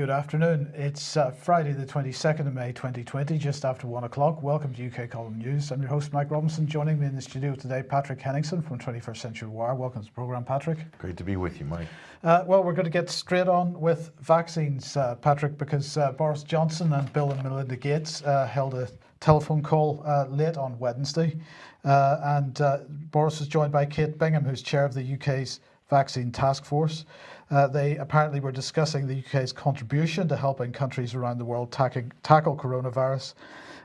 Good afternoon. It's uh, Friday, the 22nd of May 2020, just after one o'clock. Welcome to UK Column News. I'm your host, Mike Robinson. Joining me in the studio today, Patrick Henningsen from 21st Century Wire. Welcome to the programme, Patrick. Great to be with you, Mike. Uh, well, we're going to get straight on with vaccines, uh, Patrick, because uh, Boris Johnson and Bill and Melinda Gates uh, held a telephone call uh, late on Wednesday. and Boris was joined by Kate Bingham, who's chair of the UK's vaccine task force. Uh, they apparently were discussing the UK's contribution to helping countries around the world tackle, tackle coronavirus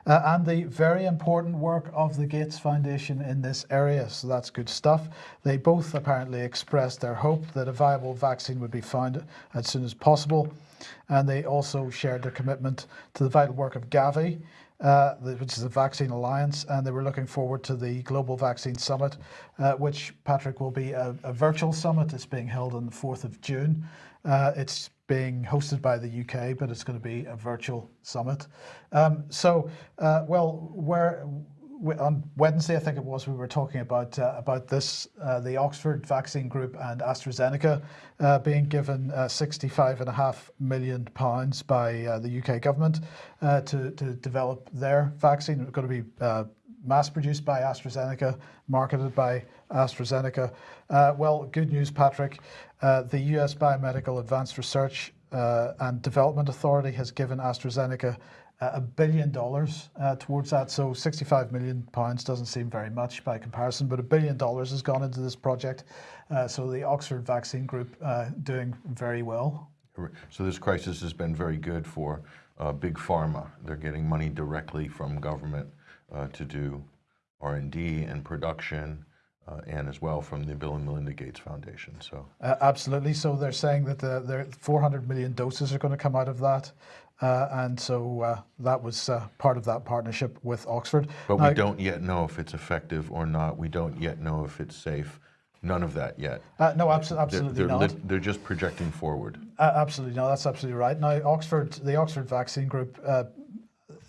uh, and the very important work of the Gates Foundation in this area. So that's good stuff. They both apparently expressed their hope that a viable vaccine would be found as soon as possible. And they also shared their commitment to the vital work of Gavi, uh, which is the vaccine alliance, and they were looking forward to the Global Vaccine Summit, uh, which, Patrick, will be a, a, virtual summit. It's being held on the 4th of June. Uh, it's being hosted by the UK, but it's going to be a virtual summit. Um, so, uh, well, where on Wednesday, I think it was, we were talking about uh, about this, uh, the Oxford Vaccine Group and AstraZeneca uh, being given uh, 65 and a half million pounds by uh, the UK government uh, to, to develop their vaccine. It's going to be mass produced by AstraZeneca, marketed by AstraZeneca. well, good news, Patrick. the US Biomedical Advanced Research and Development Authority has given AstraZeneca a billion dollars uh, towards that. So 65 million pounds doesn't seem very much by comparison, but a billion dollars has gone into this project. Uh, so the Oxford Vaccine Group uh, doing very well. So this crisis has been very good for uh, big pharma. They're getting money directly from government uh, to do R&D and production. Uh, and as well from the Bill and Melinda Gates Foundation. So uh, absolutely. So they're saying that the, 400 million doses are going to come out of that. Uh, and so uh, that was uh, part of that partnership with Oxford. But we don't yet know if it's effective or not. We don't yet know if it's safe. None of that yet. Uh, no, abso absolutely they're, they're not. they're just projecting forward. Uh, absolutely, no, that's absolutely right. Now, Oxford, the Oxford Vaccine Group, uh,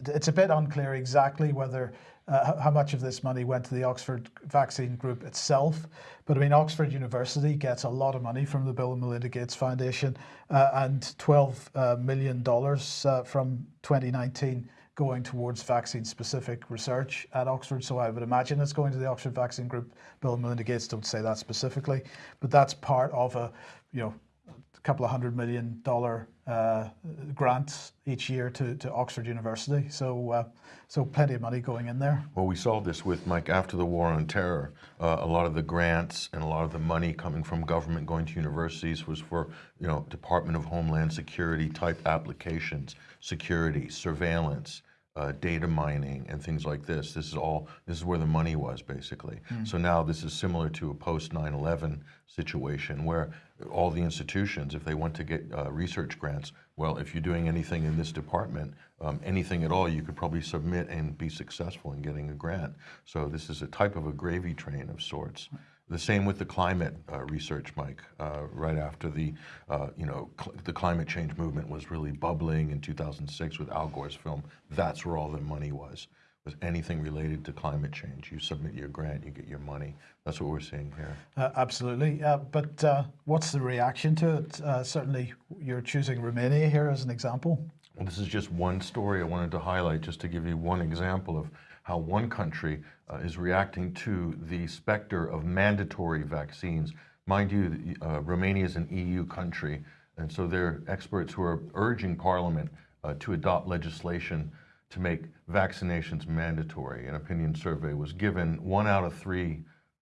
it's a bit unclear exactly whether uh, how much of this money went to the Oxford Vaccine Group itself. But I mean, Oxford University gets a lot of money from the Bill and Melinda Gates Foundation uh, and $12 uh, million uh, from 2019 going towards vaccine-specific research at Oxford. So I would imagine it's going to the Oxford Vaccine Group. Bill and Melinda Gates don't say that specifically, but that's part of a, you know, a couple of hundred million dollar uh, grants each year to, to Oxford University. So, uh, so plenty of money going in there. Well, we saw this with Mike after the war on terror. Uh, a lot of the grants and a lot of the money coming from government going to universities was for, you know, Department of Homeland Security type applications, security, surveillance, uh, data mining and things like this. This is all, this is where the money was basically. Mm. So now this is similar to a post 9-11 situation where all the institutions, if they want to get uh, research grants, well, if you're doing anything in this department, um, anything at all, you could probably submit and be successful in getting a grant. So this is a type of a gravy train of sorts. The same with the climate uh, research, Mike. Uh, right after the, uh, you know, cl the climate change movement was really bubbling in 2006 with Al Gore's film. That's where all the money was. Was anything related to climate change? You submit your grant, you get your money. That's what we're seeing here. Uh, absolutely. Uh, but uh, what's the reaction to it? certainly, you're choosing Romania here as an example. Well, this is just one story I wanted to highlight, just to give you one example of how one country uh, is reacting to the specter of mandatory vaccines. Mind you, uh, Romania is an EU country, and so there are experts who are urging Parliament uh, to adopt legislation to make vaccinations mandatory. An opinion survey was given. One out of three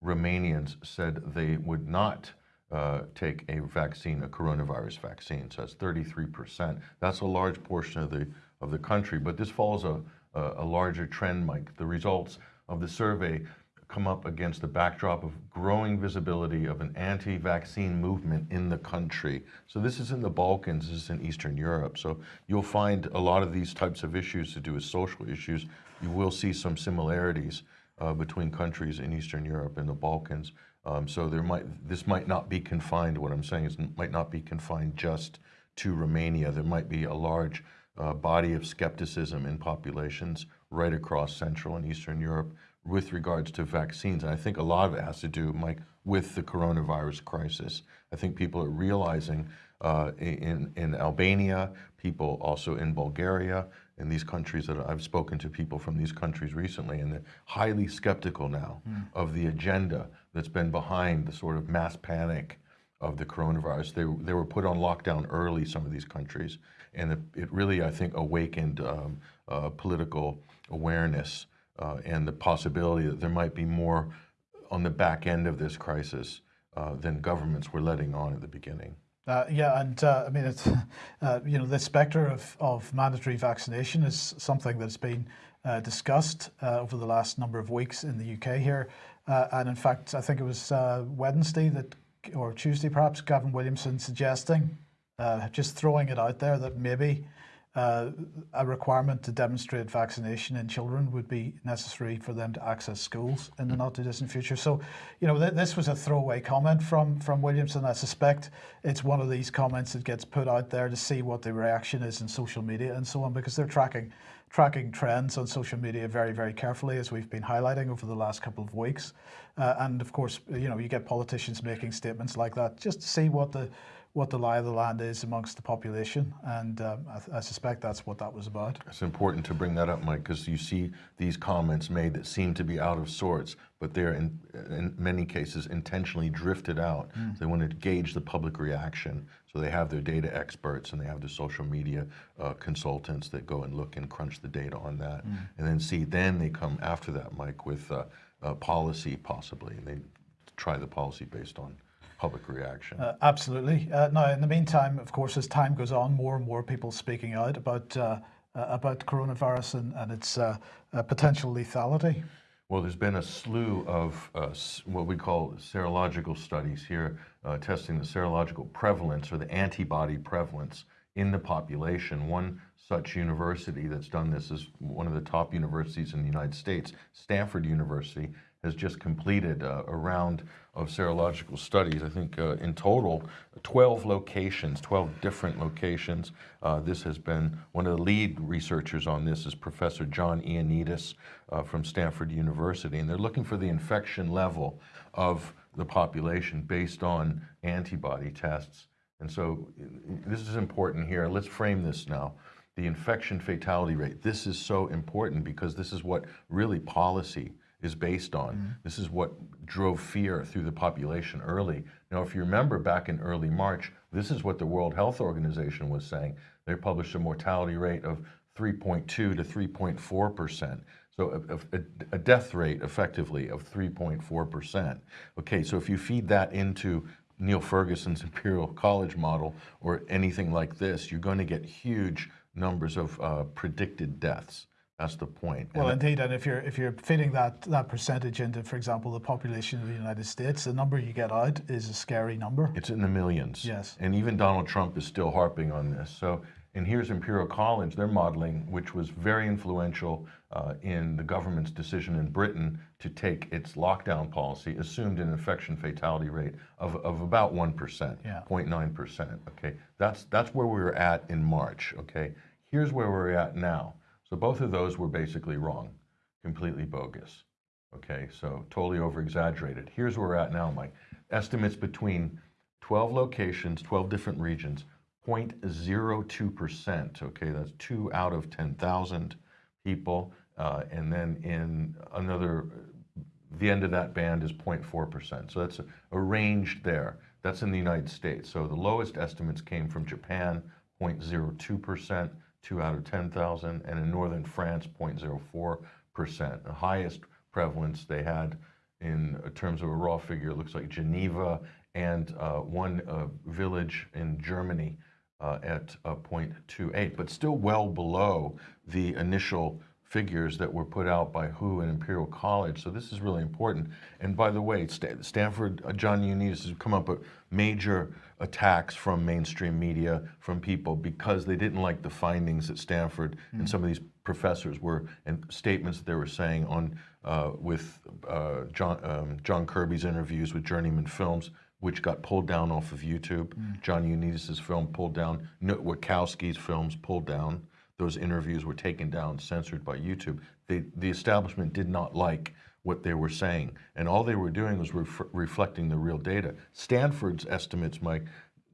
Romanians said they would not uh, take a vaccine, a coronavirus vaccine. So that's 33%. That's a large portion of the of the country. But this follows a a, larger trend, Mike. The results of the survey come up against the backdrop of growing visibility of an anti-vaccine movement in the country. So this is in the Balkans, this is in Eastern Europe. So you'll find a lot of these types of issues to do with social issues. You will see some similarities uh, between countries in Eastern Europe and the Balkans. Um, so there might this might not be confined, what I'm saying is might not be confined just to Romania. There might be a large uh, body of skepticism in populations right across Central and Eastern Europe with regards to vaccines. And I think a lot of it has to do, Mike, with the coronavirus crisis. I think people are realizing uh, in, in Albania, people also in Bulgaria, in these countries that I've spoken to people from these countries recently, and they're highly skeptical now of the agenda that's been behind the sort of mass panic of the coronavirus. They, they were put on lockdown early, some of these countries, and it, it really, I think, awakened um, uh, political awareness uh, and the possibility that there might be more on the back end of this crisis uh, than governments were letting on at the beginning. Uh, yeah, and uh, I mean, it's, uh, you know, the spectre of, of mandatory vaccination is something that's been uh, discussed uh, over the last number of weeks in the UK here. Uh, and in fact, I think it was Wednesday that, or Tuesday perhaps, Gavin Williamson suggesting, just throwing it out there that maybe uh, a requirement to demonstrate vaccination in children would be necessary for them to access schools in the not too distant future. So, you know, th- this was a throwaway comment from from Williamson. I suspect it's one of these comments that gets put out there to see what the reaction is in social media and so on, because they're tracking tracking trends on social media very, very carefully, as we've been highlighting over the last couple of weeks. Uh, and of course, you know, you get politicians making statements like that just to see what the what the lie of the land is amongst the population, and um, I, I, suspect that's what that was about. It's important to bring that up, Mike, because you see these comments made that seem to be out of sorts, but they're in, in many cases intentionally drifted out. Mm. So they want to gauge the public reaction. So they have their data experts and they have their social media uh, consultants that go and look and crunch the data on that, mm. and then see. Then they come after that, Mike, with uh, uh, policy possibly, and they try the policy based on public reaction. Uh, absolutely. Uh, now, in the meantime, of course, as time goes on, more and more people speaking out about uh, uh about coronavirus and, and its uh, uh, potential lethality. Well, there's been a slew of what we call serological studies here, testing the serological prevalence or the antibody prevalence in the population. One such university that's done this is one of the top universities in the United States, Stanford University, has just completed uh, a round of serological studies. I think uh, in total, 12 locations, 12 different locations. Uh, this has been one of the lead researchers on this is Professor John Ioannidis uh, from Stanford University, and they're looking for the infection level of the population based on antibody tests. And so this is important here. Let's frame this now the infection fatality rate. This is so important because this is what really policy is based on. Mm-hmm. This is what drove fear through the population early. Now, if you remember back in early March, this is what the World Health Organization was saying. They published a mortality rate of 3.2 to 3.4 percent. So a, a, a, death rate effectively of 3.4 percent. Okay, so if you feed that into Neil Ferguson's Imperial College model or anything like this, you're going to get huge numbers of uh, predicted deaths. That's the point. Well, and indeed, and if you're if you're fitting that that percentage into, for example, the population of the United States, the number you get out is a scary number. It's in the millions. Yes. And even Donald Trump is still harping on this. So, and here's Imperial College, their modeling, which was very influential uh, in the government's decision in Britain to take its lockdown policy, assumed an infection fatality rate of, of about 1%, yeah. 0.9%. Okay, that's, that's where we were at in March. Okay, here's where we're at now. So both of those were basically wrong, completely bogus. Okay, so totally over exaggerated. Here's where we're at now, Mike. Estimates between 12 locations, 12 different regions, 0.02%. Okay, that's two out of 10,000 people. Uh, and then in another, the end of that band is 0.4%. So that's a, a range there. That's in the United States. So the lowest estimates came from Japan, 0.02%. 2 out of 10,000, and in northern France, 0.04%. The highest prevalence they had in terms of a raw figure looks like Geneva and uh, one uh, village in Germany uh, at 0.28, but still well below the initial figures that were put out by WHO and Imperial College. So this is really important. And by the way, Stanford, uh, John Ioannidis has come up with major attacks from mainstream media, from people, because they didn't like the findings at Stanford mm. and some of these professors were, and statements that they were saying on, uh, with uh, John, um, John Kirby's interviews with Journeyman Films, which got pulled down off of YouTube. Mm. John Ioannidis' film pulled down, Wittkowski's films pulled down those interviews were taken down, censored by YouTube. They, the establishment did not like what they were saying, and all they were doing was ref reflecting the real data. Stanford's estimates, Mike,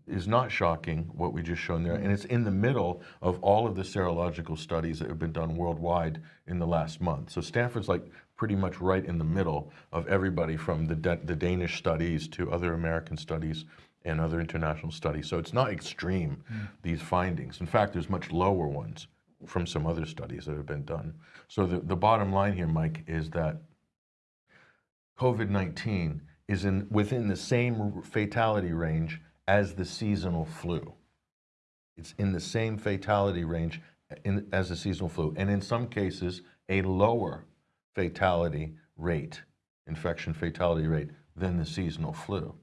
is not shocking, what we just shown there, and it's in the middle of all of the serological studies that have been done worldwide in the last month. So Stanford's like pretty much right in the middle of everybody from the, the Danish studies to other American studies and other international studies. So it's not extreme, mm. these findings. In fact, there's much lower ones from some other studies that have been done. So the, the bottom line here, Mike, is that COVID-19 is in, within the same fatality range as the seasonal flu. It's in the same fatality range uh, in, as the seasonal flu, and in some cases, a lower fatality rate, infection fatality rate, than the seasonal flu.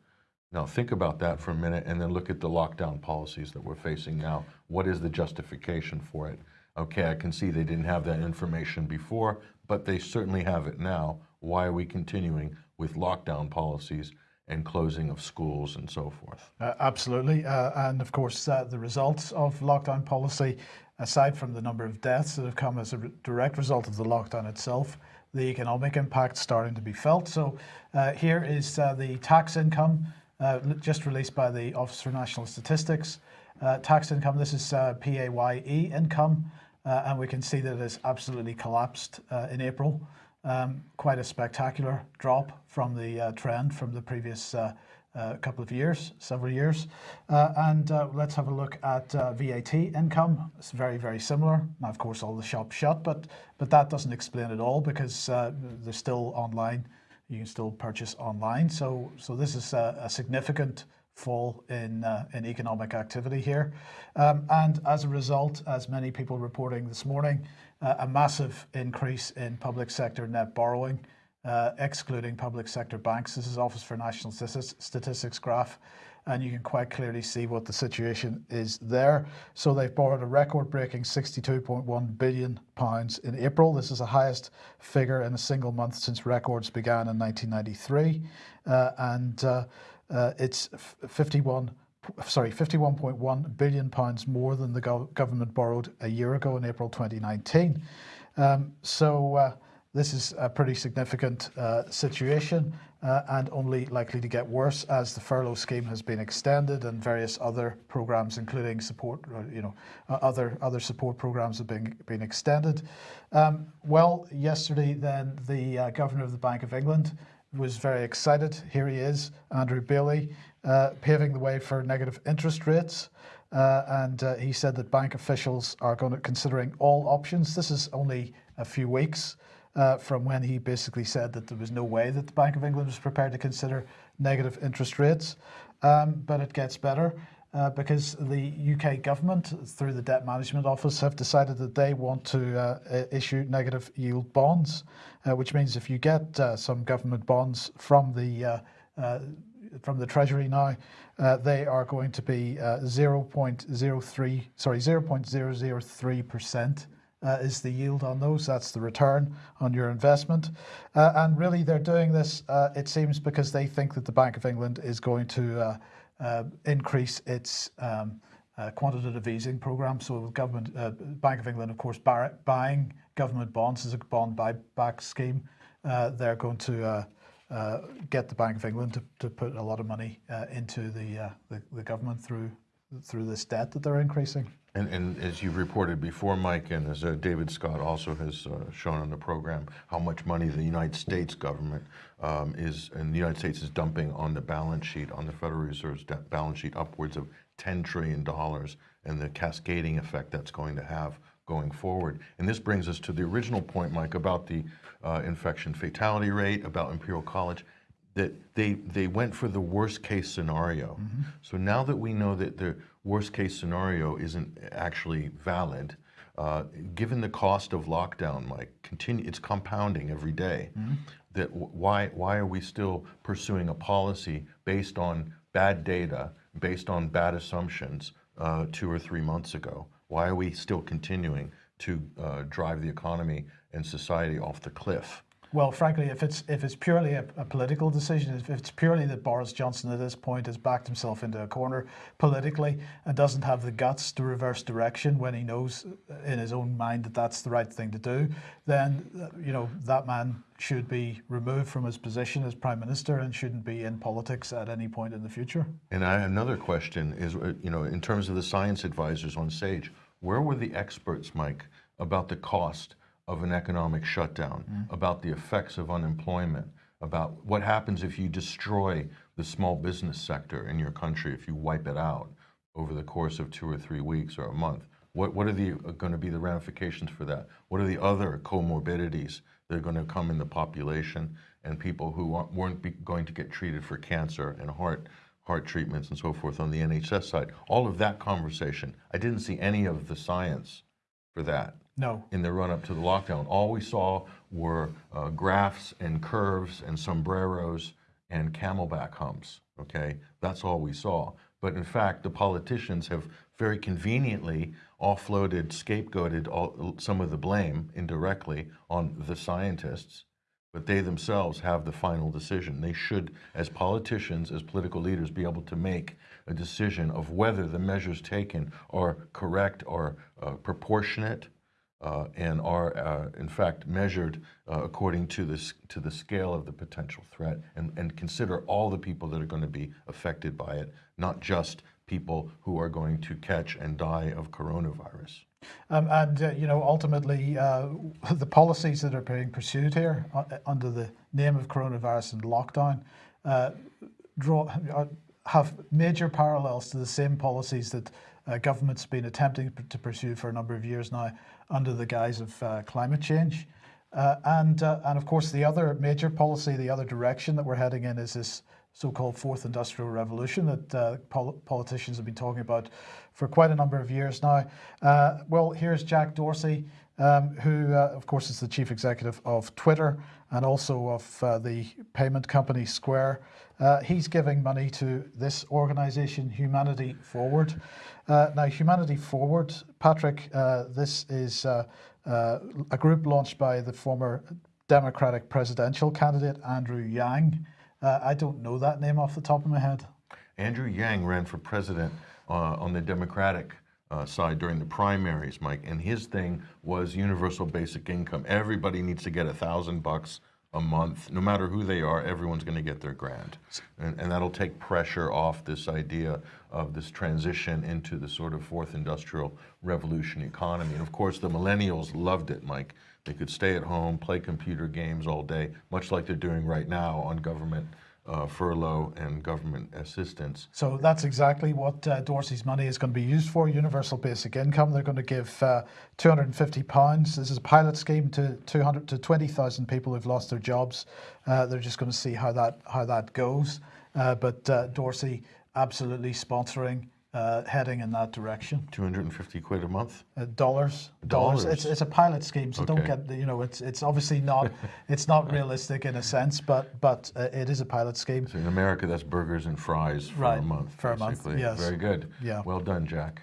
Now think about that for a minute and then look at the lockdown policies that we're facing now. What is the justification for it? Okay, I can see they didn't have that information before, but they certainly have it now. Why are we continuing with lockdown policies and closing of schools and so forth. Uh, absolutely. Uh, and of course, uh, the results of lockdown policy, aside from the number of deaths that have come as a re direct result of the lockdown itself, the economic impact starting to be felt. So uh, here is uh, the tax income uh, just released by the Office for National Statistics. tax income, this is PAYE income, and we can see that it has absolutely collapsed in April. Um, quite a spectacular drop from the uh, trend from the previous uh, uh, couple of years, several years. Uh, and uh, let's have a look at uh, VAT income. It's very, very similar. Now, of course, all the shops shut, but, but that doesn't explain it all because they're still online. You can still purchase online. So, so this is a, a significant fall in, uh, in economic activity here. Um, and as a result, as many people reporting this morning, uh, a massive increase in public sector net borrowing, uh, excluding public sector banks. This is Office for National Statistics graph, and you can quite clearly see what the situation is there. So they've borrowed a record-breaking 62.1 billion pounds in April. This is the highest figure in a single month since records began in 1993, uh, and uh, it's 51 sorry, 51.1 billion pounds more than the go government borrowed a year ago in April 2019. Um, so uh, this is a pretty significant uh, situation uh, and only likely to get worse as the furlough scheme has been extended and various other programs, including support, uh, you know, uh, other other support programs have been been extended. Um, well, yesterday then the governor of the Bank of England was very excited. Here he is, Andrew Bailey, uh, paving the way for negative interest rates. Uh, and uh, he said that bank officials are going to considering all options. This is only a few weeks uh, from when he basically said that there was no way that the Bank of England was prepared to consider negative interest rates. Um, but it gets better. Uh, because the UK government, through the Debt Management Office, have decided that they want to uh, issue negative yield bonds, uh, which means if you get uh, some government bonds from the uh, uh, from the Treasury now, they are going to be 0.03, sorry, 0.003 percent. is the yield on those. That's the return on your investment. and really, they're doing this, it seems, because they think that the Bank of England is going to increase its um, uh, quantitative easing program. So government, uh, Bank of England, of course, buying government bonds as a bond buyback scheme. they're going to uh, get the Bank of England to, to put a lot of money uh, into the, uh, the, the government through through this debt that they're increasing. And, and as you've reported before, Mike, and as uh, David Scott also has uh, shown on the program, how much money the United States government um, is, and the United States is dumping on the balance sheet, on the Federal Reserve's balance sheet, upwards of $10 trillion, and the cascading effect that's going to have going forward. And this brings us to the original point, Mike, about the uh, infection fatality rate, about Imperial College that they they went for the worst case scenario. Mm -hmm. So now that we know that the worst case scenario isn't actually valid, uh, given the cost of lockdown, Mike, continue it's compounding every day. Mm -hmm. That why why are we still pursuing a policy based on bad data, based on bad assumptions uh, two or three months ago? Why are we still continuing to uh, drive the economy and society off the cliff? Well, frankly, if it's if it's purely a, a, political decision, if it's purely that Boris Johnson at this point has backed himself into a corner politically and doesn't have the guts to reverse direction when he knows in his own mind that that's the right thing to do, then you know that man should be removed from his position as prime minister and shouldn't be in politics at any point in the future. And I, another question is, uh, you know, in terms of the science advisors on SAGE, where were the experts, Mike, about the cost? Of an economic shutdown, mm. about the effects of unemployment, about what happens if you destroy the small business sector in your country, if you wipe it out over the course of two or three weeks or a month. What, what are the, uh, going to be the ramifications for that? What are the other comorbidities that are going to come in the population and people who weren't going to get treated for cancer and heart heart treatments and so forth on the NHS side? All of that conversation. I didn't see any of the science for that. No. In the run up to the lockdown. All we saw were uh, graphs and curves and sombreros and camelback humps. Okay, that's all we saw. But in fact, the politicians have very conveniently offloaded, scapegoated all, some of the blame indirectly on the scientists, but they themselves have the final decision. They should, as politicians, as political leaders, be able to make a decision of whether the measures taken are correct or uh, proportionate uh, and are, uh, in fact, measured uh, according to, this, to the scale of the potential threat and, and consider all the people that are going to be affected by it, not just people who are going to catch and die of coronavirus. Um, and, uh, you know, ultimately, uh, the policies that are being pursued here uh, under the name of coronavirus and lockdown draw, have major parallels to the same policies that uh, government's been attempting to pursue for a number of years now under the guise of uh, climate change. Uh, and, uh, and of course, the other major policy, the other direction that we're heading in is this so-called fourth industrial revolution that uh, pol politicians have been talking about for quite a number of years now. Well, here's Jack Dorsey, um, who, of course, is the chief executive of Twitter and also of the payment company Square. He's giving money to this organization, Humanity Forward. Uh, now, Humanity Forward, Patrick, uh, this is uh, uh, a group launched by the former Democratic presidential candidate, Andrew Yang. Uh, I don't know that name off the top of my head. Andrew Yang ran for president uh, on the Democratic side during the primaries, Mike, and his thing was universal basic income. Everybody needs to get a thousand bucks a month, no matter who they are, everyone's going to get their grant. And, and, that'll take pressure off this idea of this transition into the sort of fourth industrial revolution economy. And of course, the millennials loved it, Mike. They could stay at home, play computer games all day, much like they're doing right now on government uh, furlough and government assistance. So that's exactly what uh, Dorsey's money is going to be used for, universal basic income. They're going to give uh, 250 pounds. This is a pilot scheme to 200 to 20,000 people who've lost their jobs. Uh, they're just going to see how that how that goes. Uh, but uh, Dorsey absolutely sponsoring uh, heading in that direction. 250 quid a month? Uh, dollars. Dollars. It's, it's a pilot scheme, so okay. don't get, the, you know, it's it's obviously not, it's not realistic in a sense, but but uh, it is a pilot scheme. So in America, that's burgers and fries for right. a month, For basically. a month, yes. Very good. Yeah. Well done, Jack.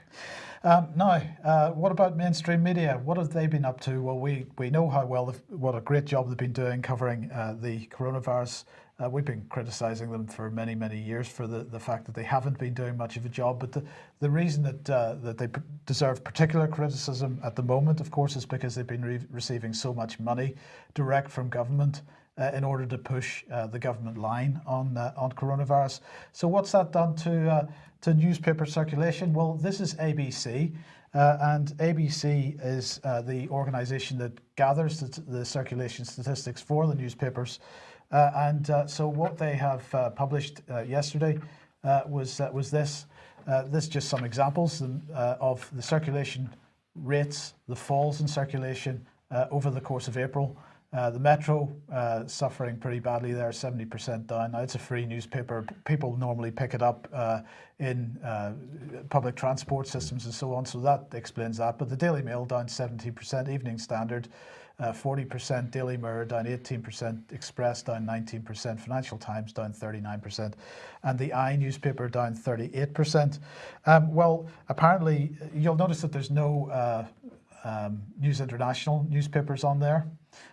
Um, now, uh, what about mainstream media? What have they been up to? Well, we, we know how well, what a great job they've been doing covering uh, the coronavirus uh, we've been criticizing them for many, many years for the, the fact that they haven't been doing much of a job. But the, the reason that, uh, that they deserve particular criticism at the moment, of course, is because they've been re receiving so much money direct from government uh, in order to push uh, the government line on, uh, on coronavirus. So what's that done to, uh, to newspaper circulation? Well, this is ABC. Uh, and ABC is uh, the organization that gathers the, the, circulation statistics for the newspapers. Uh, and uh, so what they have uh, published yesterday was was this. this just some examples of the circulation rates, the falls in circulation over the course of April. Uh, the Metro uh, suffering pretty badly there, 70% down. Now it's a free newspaper. People normally pick it up uh, in public transport systems and so on, so that explains that. But the Daily Mail down 70%, Evening Standard 40%, uh, Daily Mirror down 18%, Express down 19%, Financial Times down 39%, and the I newspaper down 38%. Um, well, apparently, you'll notice that there's no uh, um, News International newspapers on there.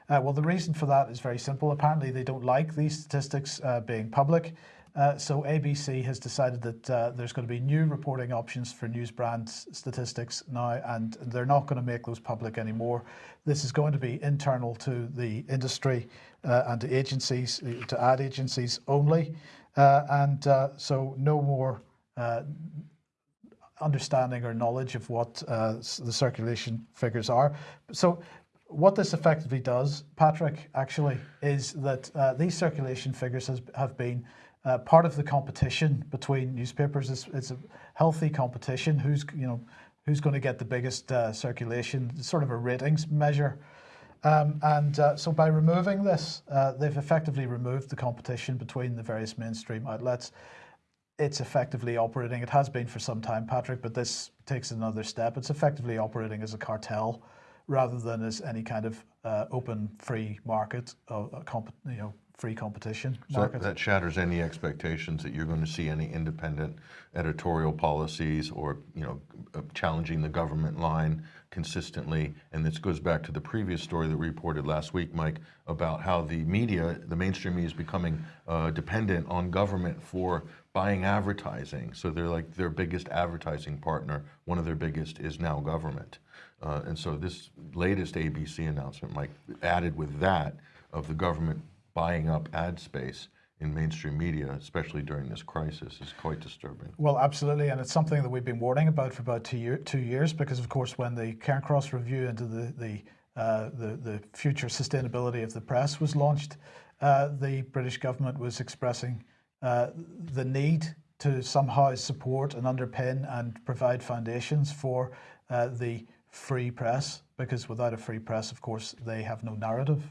Uh, well, the reason for that is very simple. Apparently, they don't like these statistics uh, being public. Uh, so ABC has decided that uh, there's going to be new reporting options for news brand statistics now, and they're not going to make those public anymore. This is going to be internal to the industry uh, and to agencies, to ad agencies only, uh, and uh, so no more uh, understanding or knowledge of what uh, the circulation figures are. So, what this effectively does, Patrick, actually, is that uh, these circulation figures has, have been uh, part of the competition between newspapers. is it's a healthy competition. Who's you know who's going to get the biggest uh, circulation? It's sort of a ratings measure. Um, and uh, so by removing this, uh, they've effectively removed the competition between the various mainstream outlets it's effectively operating. It has been for some time, Patrick, but this takes another step. It's effectively operating as a cartel rather than as any kind of uh, open, free market, uh, you know, free competition So market. that, that shatters any expectations that you're going to see any independent editorial policies or, you know, uh, challenging the government line consistently. And this goes back to the previous story that we reported last week, Mike, about how the media, the mainstream media is becoming uh, dependent on government for buying advertising. So they're like their biggest advertising partner. One of their biggest is now government. Uh, and so this latest ABC announcement, Mike, added with that of the government buying up ad space in mainstream media, especially during this crisis, is quite disturbing. Well, absolutely, and it's something that we've been warning about for about two, year, two years because, of course, when the Cairncross review into the the, uh, the the future sustainability of the press was launched, uh, the British government was expressing uh, the need to somehow support and underpin and provide foundations for uh, the free press because without a free press, of course, they have no narrative.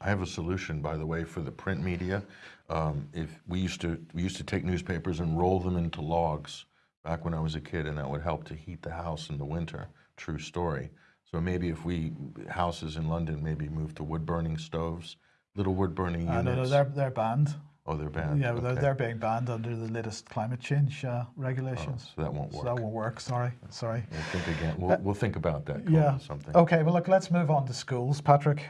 I have a solution, by the way, for the print media. Um, if we used to we used to take newspapers and roll them into logs back when I was a kid, and that would help to heat the house in the winter. True story. So maybe if we houses in London maybe move to wood burning stoves, little wood burning Uh, units. no, no, they're they're banned. oh, they're banned. Yeah, they're, they're being banned under the latest climate change uh, regulations. so that won't So work. that won't work. Sorry, sorry. We'll think again. We'll, we'll think about that. Yeah. Something. Okay. Well, look. Let's move on to schools, Patrick.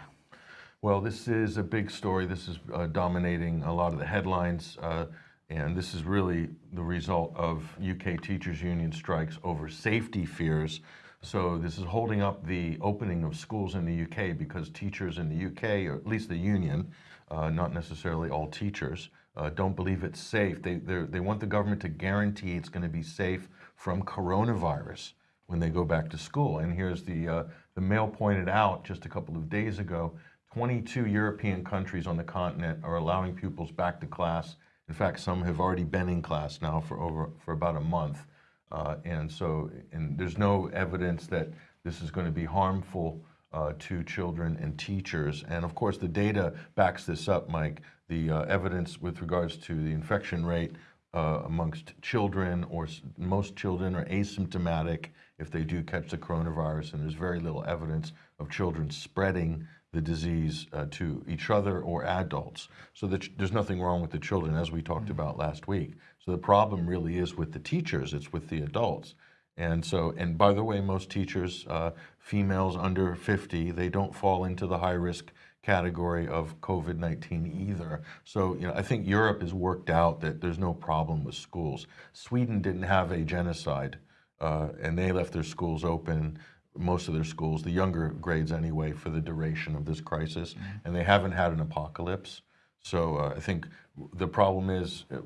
Well, this is a big story. This is uh, dominating a lot of the headlines, uh, and this is really the result of UK teachers' union strikes over safety fears. So this is holding up the opening of schools in the UK because teachers in the UK, or at least the union, uh, not necessarily all teachers, uh, don't believe it's safe. They they're- want the government to guarantee it's going to be safe from coronavirus when they go back to school. And here's the uh, the Mail pointed out just a couple of days ago. 22 European countries on the continent are allowing pupils back to class. In fact, some have already been in class now for over for about a month, uh, and so and there's no evidence that this is going to be harmful uh, to children and teachers. And of course, the data backs this up, Mike. The uh, evidence with regards to the infection rate uh, amongst children, or most children are asymptomatic if they do catch the coronavirus, and there's very little evidence of children spreading the disease uh, to each other or adults. So that there's nothing wrong with the children, as we talked about last week. So the problem really is with the teachers; it's with the adults. And so, and by the way, most teachers, uh, females under 50, they don't fall into the high risk category of COVID 19 either. So, you know, I think Europe has worked out that there's no problem with schools. Sweden didn't have a genocide, uh, and they left their schools open, most of their schools, the younger grades anyway, for the duration of this crisis, and they haven't had an apocalypse. So uh, I think the problem is uh,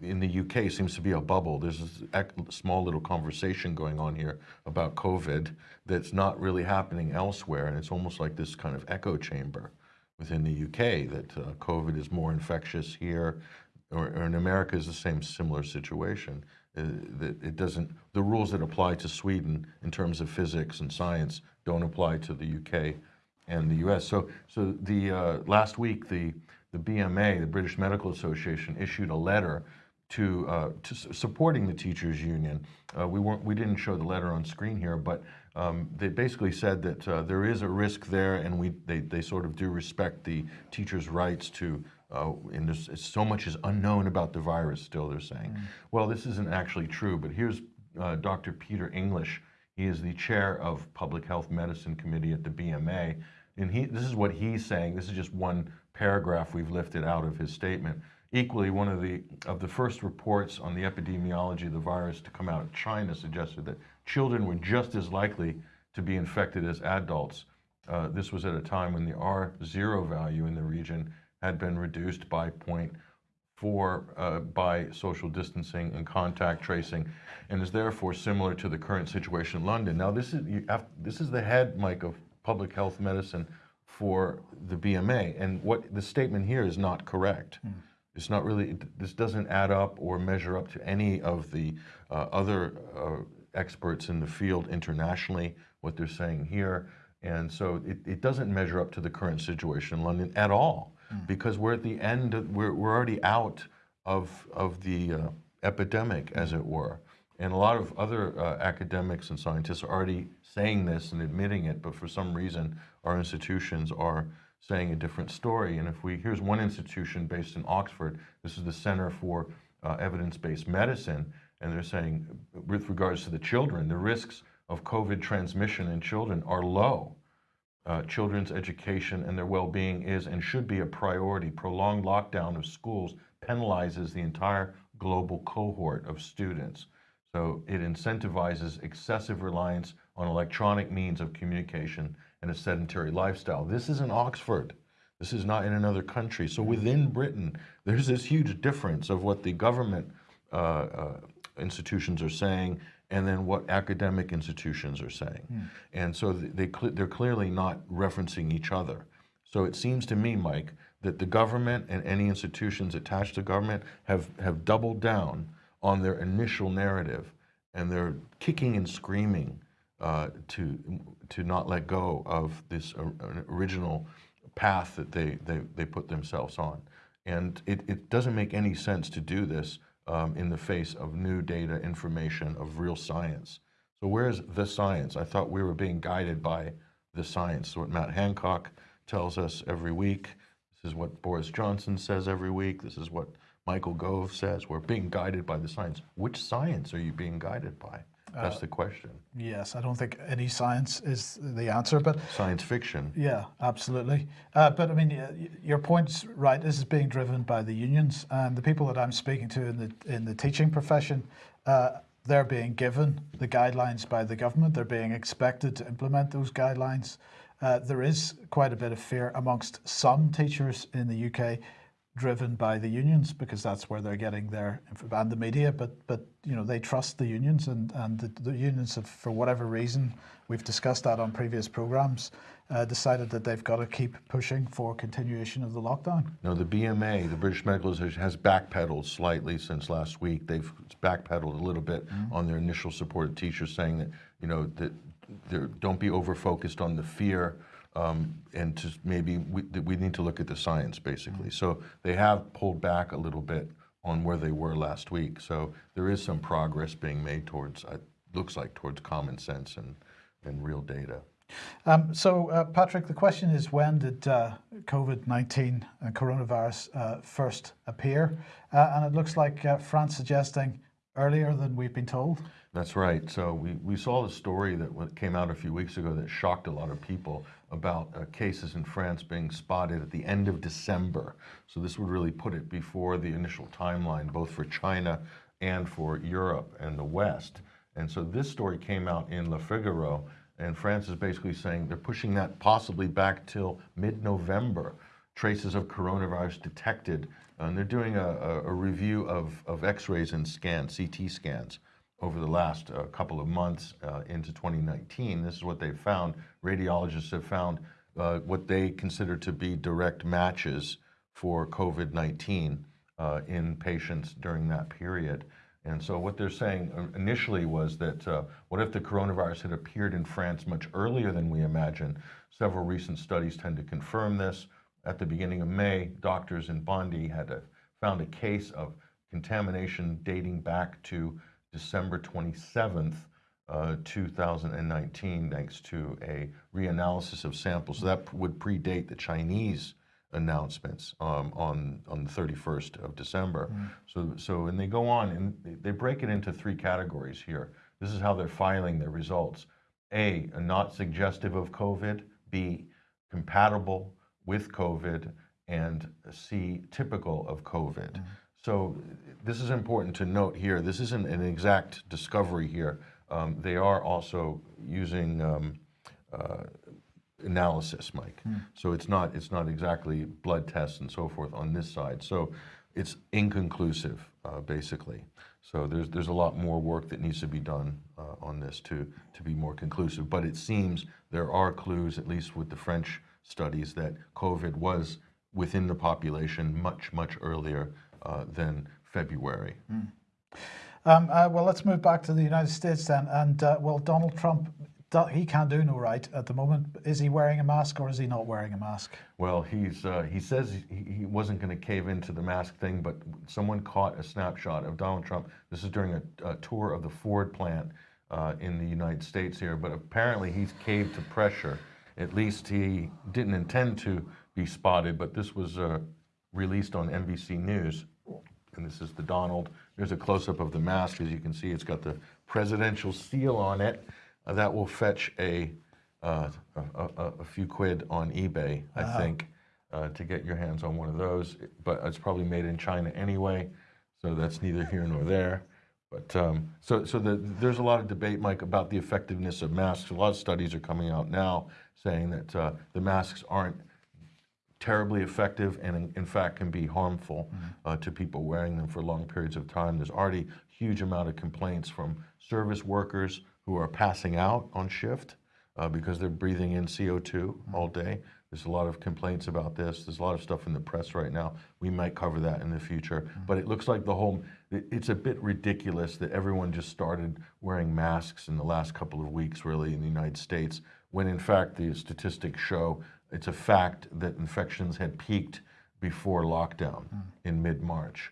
in the UK seems to be a bubble. There's a small little conversation going on here about COVID that's not really happening elsewhere, and it's almost like this kind of echo chamber within the UK that uh, COVID is more infectious here, or, or in America is the same similar situation. Uh, that it doesn't the rules that apply to Sweden in terms of physics and science don't apply to the UK and the U.S. So, so the uh, last week, the the BMA, the British Medical Association, issued a letter to uh, to supporting the teachers union. Uh, we weren't we didn't show the letter on screen here, but um, they basically said that uh, there is a risk there, and we they, they sort of do respect the teachers' rights to. Uh, and there's so much is unknown about the virus still. They're saying, well, this isn't actually true. But here's uh, Dr. Peter English. He is the chair of Public Health Medicine Committee at the BMA. and he, this is what he's saying. This is just one paragraph we've lifted out of his statement. Equally, one of the of the first reports on the epidemiology of the virus to come out of China suggested that children were just as likely to be infected as adults. Uh, this was at a time when the R0 value in the region had been reduced by 0.4 uh, by social distancing and contact tracing, and is therefore similar to the current situation in London. Now, this is you have, this is the head, Mike, of public health medicine for the BMA, and what the statement here is not correct. Mm. It's not really, this doesn't add up or measure up to any of the uh, other uh, experts in the field internationally, what they're saying here. And so it, it doesn't measure up to the current situation in London at all, mm. because we're at the end, of, we're, we're already out of, of the uh, epidemic, as it were. And a lot of other uh, academics and scientists are already saying this and admitting it, but for some reason, our institutions are saying a different story. And if we, here's one institution based in Oxford, this is the Center for uh, Evidence-Based Medicine, and they're saying, with regards to the children, the risks of COVID transmission in children are low. Uh, children's education and their well-being is and should be a priority. Prolonged lockdown of schools penalizes the entire global cohort of students. So it incentivizes excessive reliance on electronic means of communication and a sedentary lifestyle. This is in Oxford. This is not in another country. So within Britain, there's this huge difference of what the government uh, uh, institutions are saying and then what academic institutions are saying. Mm. And so they, they're clearly not referencing each other. So it seems to me, Mike, that the government and any institutions attached to government have, have doubled down on their initial narrative and they're kicking and screaming uh, to to not let go of this original path that they, they, they put themselves on. And it, it doesn't make any sense to do this um, in the face of new data, information, of real science. So where's the science? I thought we were being guided by the science. So what Matt Hancock tells us every week. This is what Boris Johnson says every week. This is what Michael Gove says. We're being guided by the science. Which science are you being guided by? That's uh, the question. Yes, I don't think any science is the answer, but science fiction. Yeah, absolutely. Uh, but I mean, your point's right. This is being driven by the unions and the people that I'm speaking to in the in the teaching profession. Uh, they're being given the guidelines by the government. They're being expected to implement those guidelines. Uh, there is quite a bit of fear amongst some teachers in the UK driven by the unions because that's where they're getting their and the media but but you know they trust the unions and and the, the unions have for whatever reason we've discussed that on previous programs uh, decided that they've got to keep pushing for continuation of the lockdown no the BMA the British Medical Association has backpedaled slightly since last week they've backpedaled a little bit mm -hmm. on their initial support of teachers saying that you know that don't be over focused on the fear um, and to maybe we, we need to look at the science basically. Mm -hmm. So they have pulled back a little bit on where they were last week. So there is some progress being made towards, uh, looks like towards common sense and, and real data. Um, so uh, Patrick, the question is when did uh, COVID-19 and coronavirus uh, first appear? Uh, and it looks like uh, France suggesting earlier than we've been told. That's right. So we, we saw the story that came out a few weeks ago that shocked a lot of people about uh, cases in France being spotted at the end of December. So this would really put it before the initial timeline, both for China and for Europe and the West. And so this story came out in Le Figaro, and France is basically saying they're pushing that possibly back till mid-November. Traces of coronavirus detected, and they're doing a, a, review of, of x-rays and scans, CT scans over the last uh, couple of months uh, into 2019. This is what they've found. Radiologists have found uh, what they consider to be direct matches for COVID-19 uh, in patients during that period. And so what they're saying uh, initially was that uh, what if the coronavirus had appeared in France much earlier than we imagine? Several recent studies tend to confirm this. At the beginning of May, doctors in Bondy had a, found a case of contamination dating back to December 27th, uh, 2019, thanks to a reanalysis of samples. So that would predate the Chinese announcements um, on on the 31st of December. Mm. So so and they go on and they break it into three categories here. This is how they're filing their results. A, not suggestive of COVID. B, compatible with COVID and C typical of COVID. So this is important to note here. This isn't an exact discovery here. Um, they are also using um, uh, analysis, Mike. So it's not it's not exactly blood tests and so forth on this side. So it's inconclusive, uh, basically. So there's there's a lot more work that needs to be done uh, on this to to be more conclusive. But it seems there are clues, at least with the French studies, that COVID was within the population much much earlier uh, than February. Um, uh, well, let's move back to the United States then. And uh, well, Donald Trump, he can't do no right at the moment. Is he wearing a mask or is he not wearing a mask? Well, he's uh, he says he, he wasn't going to cave into the mask thing, but someone caught a snapshot of Donald Trump. This is during a, a tour of the Ford plant uh, in the United States here, but apparently he's caved to pressure. At least he didn't intend to be spotted, but this was uh, released on NBC News. And this is the Donald. There's a close-up of the mask. As you can see, it's got the presidential seal on it. Uh, that will fetch a, uh, a, a, a few quid on eBay, I think, uh, to get your hands on one of those. But it's probably made in China anyway, so that's neither here nor there. But um, so, so the, there's a lot of debate, Mike, about the effectiveness of masks. A lot of studies are coming out now saying that uh, the masks aren't terribly effective and in, in fact can be harmful uh, to people wearing them for long periods of time. There's already huge amount of complaints from service workers who are passing out on shift uh, because they're breathing in CO2 all day. There's a lot of complaints about this. There's a lot of stuff in the press right now. We might cover that in the future. But it looks like the whole, it's a bit ridiculous that everyone just started wearing masks in the last couple of weeks, really, in the United States, when in fact the statistics show it's a fact that infections had peaked before lockdown hmm. in mid-March.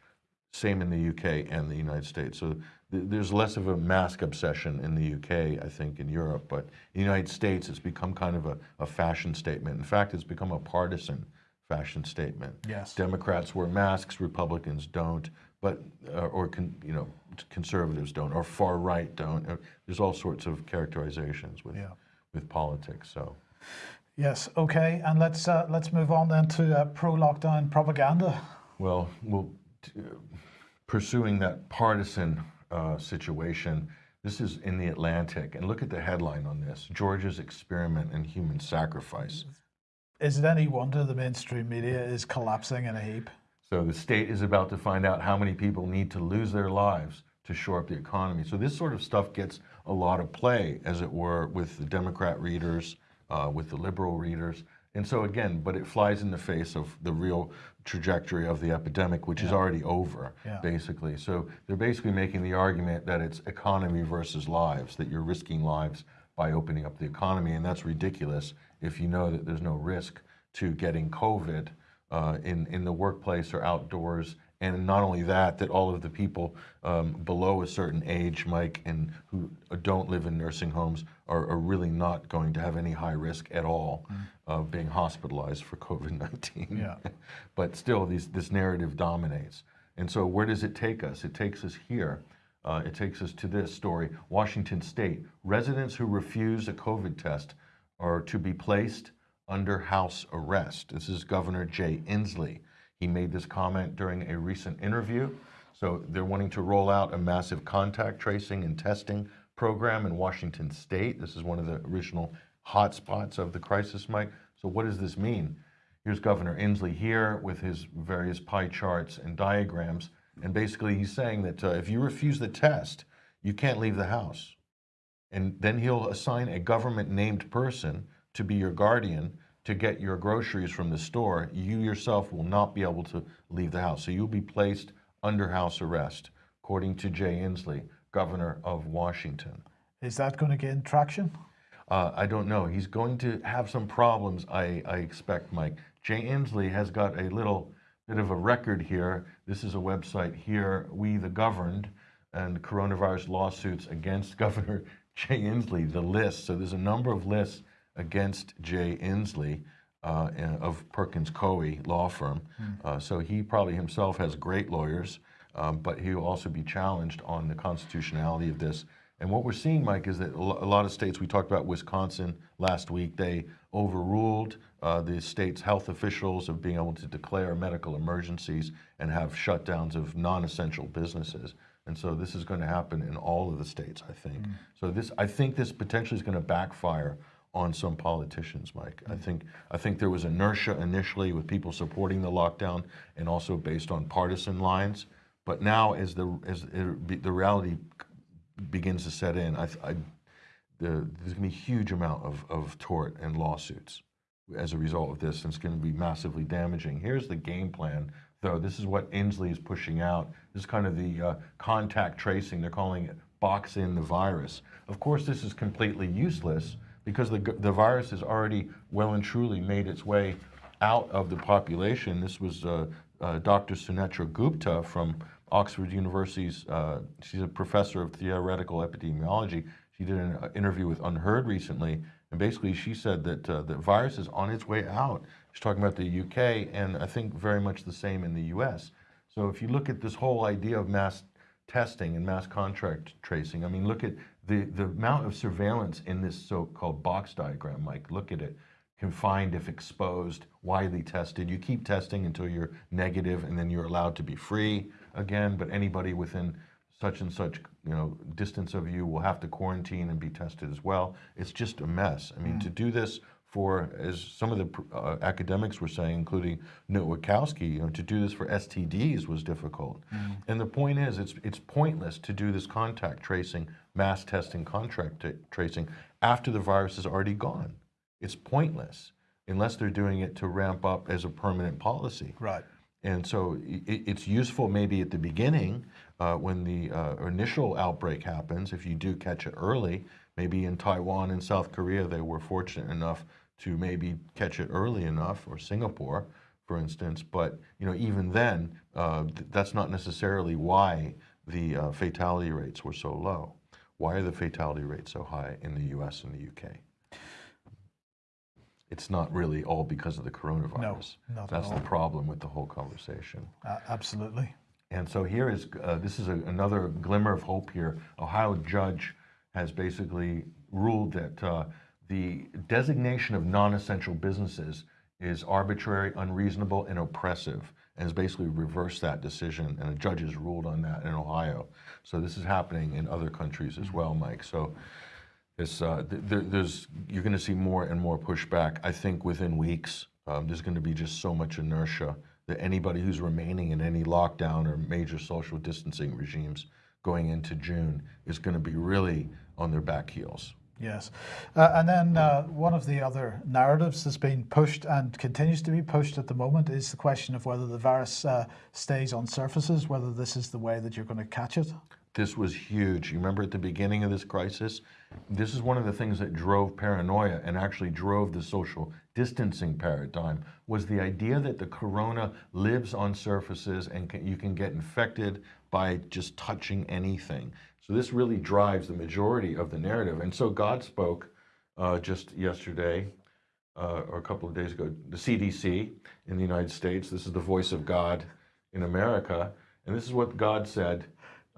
Same in the UK and the United States. So th- there's less of a mask obsession in the UK, I think, in Europe, but in the United States, it's become kind of a, a fashion statement. In fact, it's become a partisan fashion statement. Yes. Democrats wear masks, Republicans don't, but uh, or con, you know conservatives don't, or far right don't. Uh, There's all sorts of characterizations with Yeah. with politics. So. Yes. Okay. And let's uh, let's move on then to uh, pro-lockdown propaganda. Well, well, t- uh, pursuing that partisan uh, situation, this is in the Atlantic, and look at the headline on this: Georgia's experiment in human sacrifice. Is it any wonder the mainstream media is collapsing in a heap? So the state is about to find out how many people need to lose their lives to shore up the economy. So this sort of stuff gets a lot of play, as it were, with the Democrat readers, uh, with the liberal readers. And so again, but it flies in the face of the real trajectory of the epidemic, which is already over, Yeah. basically. So they're basically making the argument that it's economy versus lives, that you're risking lives by opening up the economy, and that's ridiculous if you know that there's no risk to getting COVID uh, in in the workplace or outdoors. And not only that, that all of the people um, below a certain age, Mike, and who don't live in nursing homes are, are really not going to have any high risk at all of being hospitalized for COVID 19. Yeah. but still, these, this narrative dominates. And so, where does it take us? It takes us here. Uh, it takes us to this story Washington State. Residents who refuse a COVID test are to be placed under house arrest. This is Governor Jay Inslee. He made this comment during a recent interview. So they're wanting to roll out a massive contact tracing and testing program in Washington State. This is one of the original hotspots of the crisis, Mike. So what does this mean? Here's Governor Inslee here with his various pie charts and diagrams. And basically, he's saying that uh, if you refuse the test, you can't leave the house. And then he'll assign a government named person to be your guardian to get your groceries from the store. You yourself will not be able to leave the house. So you'll be placed under house arrest, according to Jay Inslee, governor of Washington. Is that going to gain traction? Uh, I don't know. He's going to have some problems, I, I expect, Mike. Jay Inslee has got a little bit of a record here. This is a website here, We the Governed, and coronavirus lawsuits against Governor Jay Inslee, the list. So there's a number of lists against Jay Inslee uh, of Perkins Coie law firm. Uh, so he probably himself has great lawyers, um, but he'll also be challenged on the constitutionality of this. And what we're seeing, Mike, is that a lot of states, we talked about Wisconsin last week, they overruled uh, the state's health officials of being able to declare medical emergencies and have shutdowns of non-essential businesses. And so this is going to happen in all of the states, I think. So this, I think this potentially is going to backfire on some politicians, Mike. I think I think there was inertia initially with people supporting the lockdown and also based on partisan lines. But now, as the as it, the reality begins to set in, I, I, the, there's going to be a huge amount of, of tort and lawsuits as a result of this, and it's going to be massively damaging. Here's the game plan, though. This is what Inslee is pushing out. This is kind of the uh, contact tracing. They're calling it box in the virus. Of course, this is completely useless because the, the virus has already well and truly made its way out of the population. This was uh, uh, Dr. Sunetra Gupta from Oxford University's, uh, she's a professor of theoretical epidemiology. She did an uh, interview with UnHerd recently, and basically she said that uh, the virus is on its way out. She's talking about the UK, and I think very much the same in the US. So if you look at this whole idea of mass testing and mass contract tracing, I mean, look at the, the amount of surveillance in this so-called box diagram, Mike. Look at it. Confined if exposed, widely tested. You keep testing until you're negative, and then you're allowed to be free again. But anybody within such and such, you know, distance of you will have to quarantine and be tested as well. It's just a mess. I mean, to do this for, as some of the uh, academics were saying, including Nowakowski, you know, to do this for STDs was difficult. And the point is, it's it's pointless to do this contact tracing, mass testing, contract tracing after the virus is already gone. It's pointless unless they're doing it to ramp up as a permanent policy. Right. And so i- i- it's useful maybe at the beginning uh, when the uh, initial outbreak happens, if you do catch it early. Maybe in Taiwan and South Korea, they were fortunate enough to maybe catch it early enough, or Singapore, for instance. But you know, even then, uh, th- that's not necessarily why the uh, fatality rates were so low. Why are the fatality rates so high in the U.S. and the UK? It's not really all because of the coronavirus. not at That's the problem with the whole conversation. Uh, absolutely. And so here is, uh, this is a, another glimmer of hope here. Ohio judge has basically ruled that uh, the designation of non-essential businesses is arbitrary, unreasonable, and oppressive, has basically reversed that decision. And a judge has ruled on that in Ohio. So this is happening in other countries as well, Mike. So it's, uh, th- there, there's, you're going to see more and more pushback. I think within weeks, um, there's going to be just so much inertia that anybody who's remaining in any lockdown or major social distancing regimes going into June is going to be really on their back heels. Yes. Uh, and then uh, one of the other narratives that's been pushed and continues to be pushed at the moment is the question of whether the virus uh, stays on surfaces, whether this is the way that you're going to catch it. This was huge. You remember at the beginning of this crisis? This is one of the things that drove paranoia and actually drove the social distancing paradigm was the idea that the corona lives on surfaces and can, you can get infected by just touching anything. So this really drives the majority of the narrative. And so God spoke uh, just yesterday uh, or a couple of days ago, the CDC in the United States. This is the voice of God in America. And this is what God said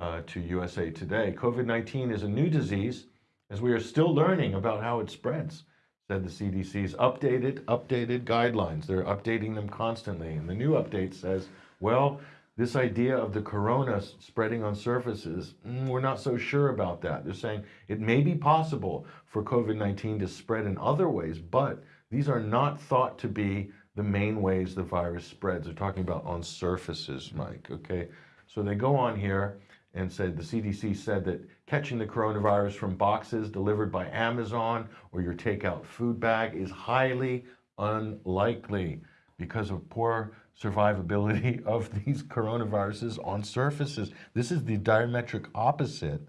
uh, to USA Today COVID 19 is a new disease as we are still learning about how it spreads, said the CDC's updated, updated guidelines. They're updating them constantly. And the new update says, well, this idea of the corona spreading on surfaces, mm, we're not so sure about that. They're saying it may be possible for COVID 19 to spread in other ways, but these are not thought to be the main ways the virus spreads. They're talking about on surfaces, Mike, okay? So they go on here and said the CDC said that catching the coronavirus from boxes delivered by Amazon or your takeout food bag is highly unlikely because of poor survivability of these coronaviruses on surfaces. This is the diametric opposite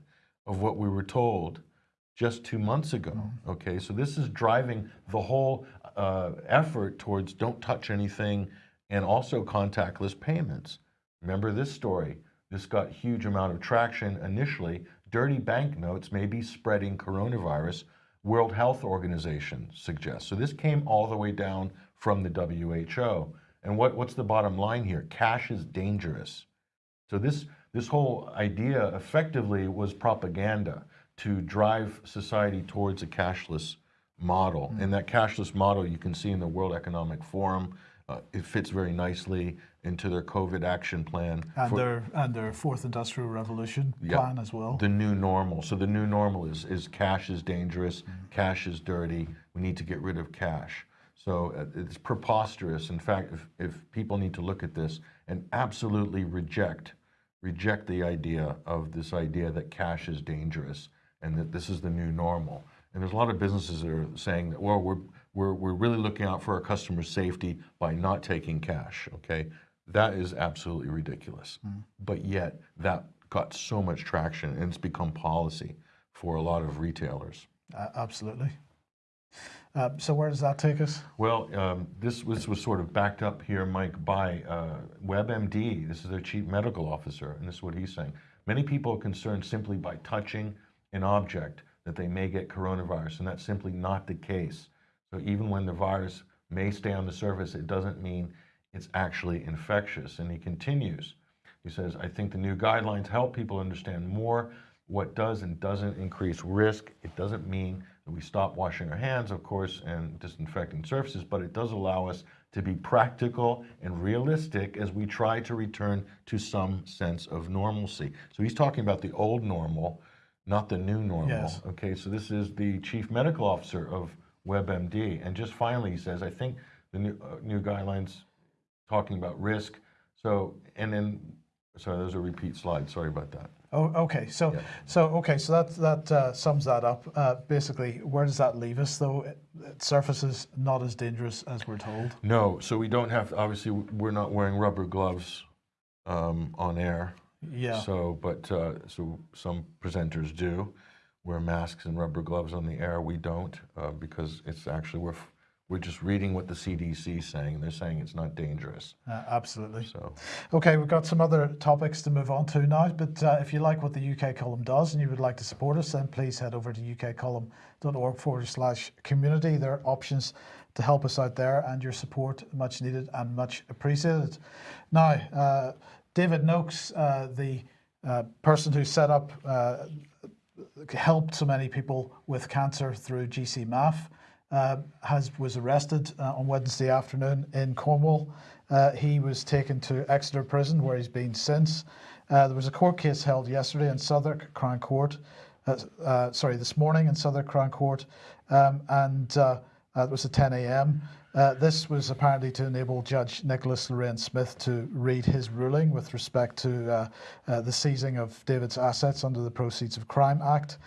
of what we were told just two months ago. Okay, so this is driving the whole uh, effort towards don't touch anything and also contactless payments. Remember this story? This got huge amount of traction initially. Dirty banknotes may be spreading coronavirus. World Health Organization suggests. So this came all the way down from the WHO. And what, what's the bottom line here? Cash is dangerous. So this this whole idea effectively was propaganda to drive society towards a cashless model. And that cashless model you can see in the World Economic Forum. Uh, it fits very nicely into their COVID action plan. And for- their and their fourth industrial revolution Yeah. plan as well. the new normal. So the new normal is is cash is dangerous, cash is dirty. We need to get rid of cash. So uh, it's preposterous. In fact, if, if people need to look at this and absolutely reject reject the idea of this idea that cash is dangerous and that this is the new normal. And there's a lot of businesses that are saying that, well, we're, we're, we're really looking out for our customers' safety by not taking cash, okay? That is absolutely ridiculous. But yet, that got so much traction and it's become policy for a lot of retailers. Uh, absolutely. Uh, so where does that take us? Well, um, this was, was sort of backed up here, Mike, by uh, WebMD. This is their chief medical officer, and this is what he's saying. Many people are concerned simply by touching an object that they may get coronavirus, and that's simply not the case. So even when the virus may stay on the surface, it doesn't mean it's actually infectious. And he continues. He says, I think the new guidelines help people understand more what does and doesn't increase risk. It doesn't mean we stop washing our hands, of course, and disinfecting surfaces, but it does allow us to be practical and realistic as we try to return to some sense of normalcy. So he's talking about the old normal, not the new normal. Yes. Okay, so this is the chief medical officer of WebMD. And just finally, he says, I think the new, uh, new guidelines talking about risk. So, and then, sorry, there's a repeat slide. Sorry about that. Oh, okay. So, Yeah. so okay. So that that uh, sums that up. Uh, basically, where does that leave us, though? It, it surfaces not as dangerous as we're told. No, so we don't have, To, obviously, we're not wearing rubber gloves um, on air. Yeah. So, but, uh, so some presenters do wear masks and rubber gloves on the air. We don't, uh, because it's actually, we're, we're just reading what the CDC is saying. They're saying it's not dangerous. Uh, absolutely. So, Okay, we've got some other topics to move on to now, but uh, if you like what the UK column does and you would like to support us, then please head over to ukcolumn.org forward slash community. There are options to help us out there, and your support much needed and much appreciated. Now, uh, David Noakes, uh, the uh, person who set up, uh, helped so many people with cancer through GCMAF, uh, has was arrested uh, on Wednesday afternoon in Cornwall. Uh, he was taken to Exeter Prison, where he's been since. Uh, there was a court case held yesterday in Southwark Crown Court. Uh, uh, sorry, this morning in Southwark Crown Court, um, and uh, uh, it was at 10 a.m. Uh, this was apparently to enable Judge Nicholas Loraine-Smith to read his ruling with respect to uh, uh, the seizing of David's assets under the Proceeds of Crime Act.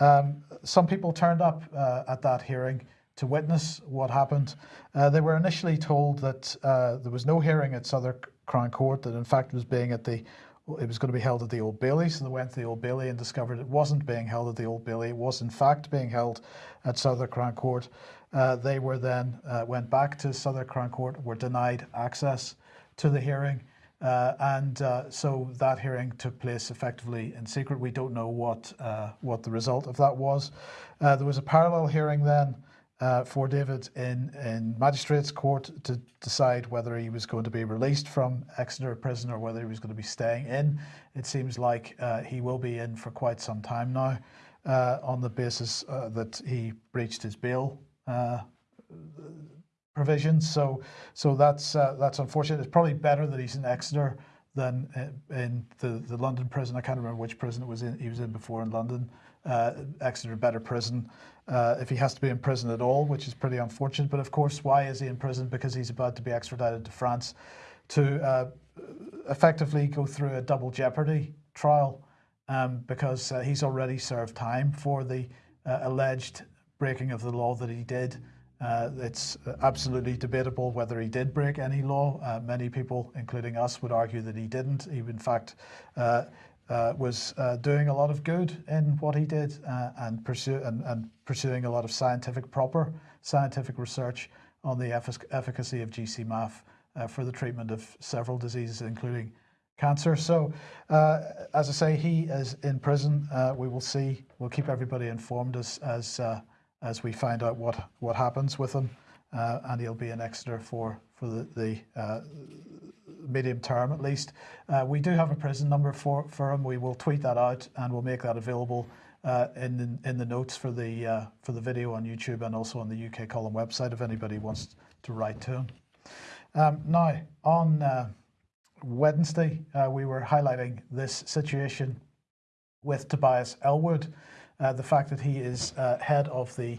Um, some people turned up uh, at that hearing to witness what happened. Uh, they were initially told that uh, there was no hearing at Southwark Crown Court, that in fact was being at the it was going to be held at the Old Bailey, so they went to the Old Bailey and discovered it wasn't being held at the Old Bailey. It was in fact being held at Southwark Crown Court. Uh, they were then uh, went back to Southwark Crown Court, were denied access to the hearing, uh, and uh, so that hearing took place effectively in secret. We don't know what uh, what the result of that was. Uh, there was a parallel hearing then uh, for David in, in magistrates court to decide whether he was going to be released from Exeter prison or whether he was going to be staying in. It seems like uh, he will be in for quite some time now uh, on the basis uh, that he breached his bail uh, provisions. So, so that's uh, that's unfortunate. It's probably better that he's in Exeter than in the, the London prison. I can't remember which prison it was in. He was in before in London. Uh, Exeter, better prison. Uh, if he has to be in prison at all, which is pretty unfortunate. But of course, why is he in prison? Because he's about to be extradited to France to uh, effectively go through a double jeopardy trial um, because uh, he's already served time for the uh, alleged breaking of the law that he did. Uh, it's absolutely debatable whether he did break any law. Many people, including us, would argue that he didn't. He, in fact, uh, was uh, doing a lot of good in what he did uh, and, pursue, and, and pursuing a lot of scientific, proper scientific research on the effic- efficacy of GCMAF uh, for the treatment of several diseases, including cancer. So, uh, as I say, he is in prison. Uh, we will see. We'll keep everybody informed as as as we find out what what happens with him, and he'll be in Exeter for for the the. Medium term at least. Uh, we do have a prison number for, for him. We will tweet that out and we'll make that available uh, in the, in the notes for the uh, for the video on YouTube and also on the UK Column website if anybody wants to write to him. Um, now on uh, Wednesday uh, we were highlighting this situation with Tobias Ellwood, uh, the fact that he is head of the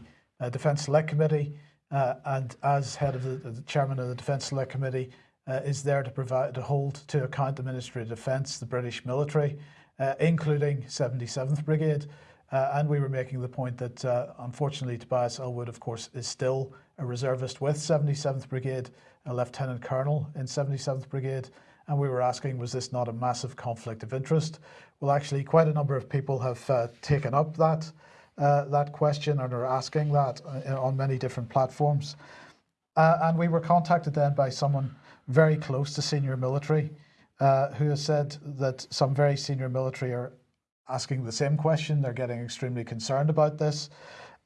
Defence Select Committee and as head of the, the chairman of the Defence Select Committee uh, is there to provide to hold to account the Ministry of Defence, the British military, uh, including 77th Brigade. and we were making the point that unfortunately Tobias Ellwood, of course, is still a reservist with 77th Brigade, a lieutenant colonel in 77th Brigade, and we were asking, was this not a massive conflict of interest? Well, actually, quite a number of people have uh, taken up that uh, that question and are asking that uh, on many different platforms. Uh, and we were contacted then by someone very close to senior military, uh, who has said that some very senior military are asking the same question. They're getting extremely concerned about this,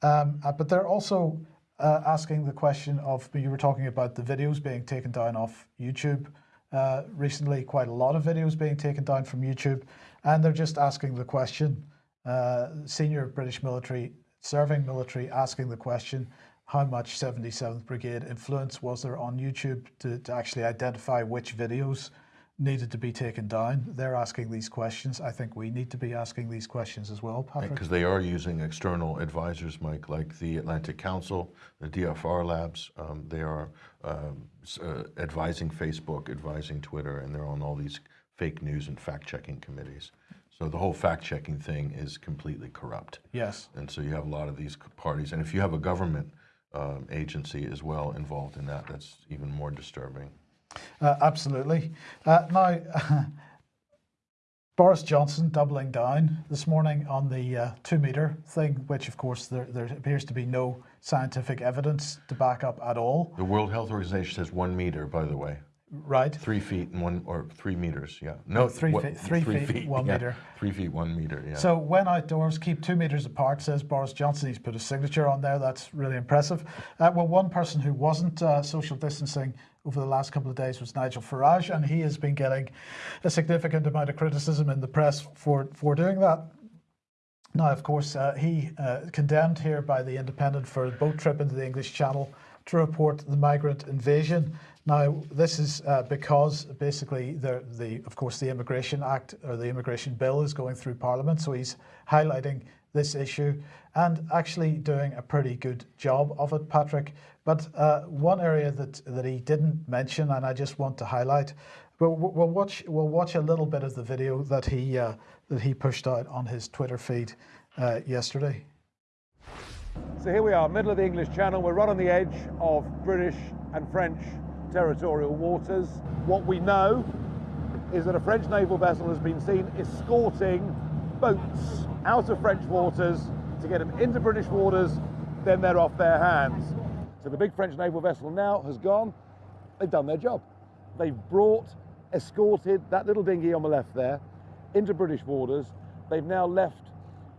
um, uh, but they're also asking the question of you were talking about the videos being taken down off YouTube. Uh, recently quite a lot of videos being taken down from YouTube and they're just asking the question, uh, senior British military, serving military asking the question, how much 77th Brigade influence was there on YouTube to, to actually identify which videos needed to be taken down. They're asking these questions. I think we need to be asking these questions as well, Patrick. Because they are using external advisors, Mike, like the Atlantic Council, the DFR Labs. Um, they are um, uh, advising Facebook, advising Twitter, and they're on all these fake news and fact-checking committees. So the whole fact-checking thing is completely corrupt. Yes. And so you have a lot of these parties. And if you have a government um, agency as well involved in that, that's even more disturbing. Uh, absolutely. Uh, now, Boris Johnson doubling down this morning on the uh, two metre thing, which of course there, there appears to be no scientific evidence to back up at all. The World Health Organization says one metre, by the way. Right. Three feet and one, or three meters, yeah. No, three what, feet, three, three feet, feet, one yeah. meter. Three feet, one meter, yeah. So when outdoors, keep two meters apart, says Boris Johnson. He's put a signature on there. That's really impressive. Uh, well, one person who wasn't uh, social distancing over the last couple of days was Nigel Farage, and he has been getting a significant amount of criticism in the press for, for doing that. Now, of course, uh, he uh, condemned here by the Independent for a boat trip into the English Channel to report the migrant invasion. Now, this is uh, because basically the, the, of course, the Immigration Act or the Immigration Bill is going through Parliament, so he's highlighting this issue and actually doing a pretty good job of it, Patrick. But uh, one area that, that he didn't mention, and I just want to highlight, we'll, we'll, watch, we'll watch a little bit of the video that he, uh, that he pushed out on his Twitter feed uh, yesterday. So here we are, middle of the English Channel. We're right on the edge of British and French territorial waters. What we know is that a French naval vessel has been seen escorting boats out of French waters to get them into British waters, then they're off their hands. So the big French naval vessel now has gone, they've done their job. They've brought, escorted that little dinghy on the left there into British waters. They've now left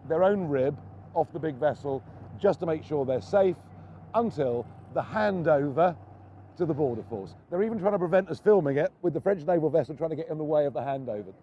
their own rib off the big vessel just to make sure they're safe until the handover to the border force. They're even trying to prevent us filming it with the French naval vessel trying to get in the way of the handover.